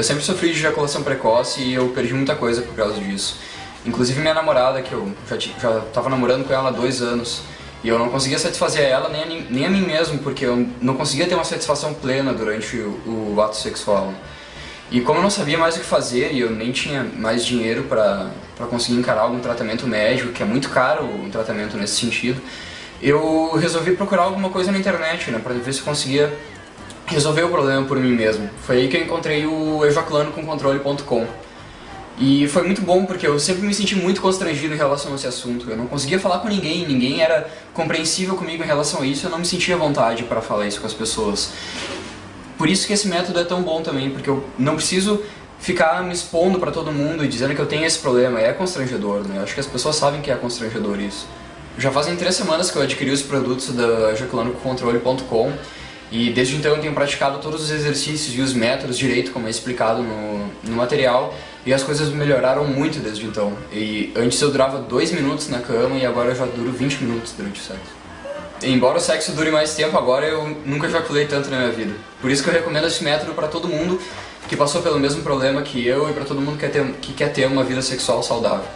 Eu sempre sofri de ejaculação precoce e eu perdi muita coisa por causa disso. Inclusive minha namorada, que eu já, já tava namorando com ela há dois anos, e eu não conseguia satisfazer ela nem a, nem a mim mesmo, porque eu não conseguia ter uma satisfação plena durante o, o ato sexual. E como eu não sabia mais o que fazer e eu nem tinha mais dinheiro para conseguir encarar algum tratamento médico, que é muito caro um tratamento nesse sentido, eu resolvi procurar alguma coisa na internet, né, para ver se eu conseguia resolver o problema por mim mesmo. Foi aí que eu encontrei o ejaculanoconcontrole.com. E foi muito bom porque eu sempre me senti muito constrangido em relação a esse assunto. Eu não conseguia falar com ninguém, ninguém era compreensível comigo em relação a isso, eu não me sentia à vontade para falar isso com as pessoas. Por isso que esse método é tão bom também, porque eu não preciso ficar me expondo para todo mundo e dizendo que eu tenho esse problema. É constrangedor, né? Eu acho que as pessoas sabem que é constrangedor isso. Já fazem três semanas que eu adquiri os produtos da ejaculanocontrole.com e desde então eu tenho praticado todos os exercícios e os métodos direito, como é explicado no, no material, e as coisas melhoraram muito desde então. E antes eu durava 2 minutos na cama e agora eu já duro 20 minutos durante o sexo. Embora o sexo dure mais tempo, agora eu nunca ejaculei tanto na minha vida. Por isso que eu recomendo esse método para todo mundo que passou pelo mesmo problema que eu e para todo mundo que quer, ter, que quer ter uma vida sexual saudável.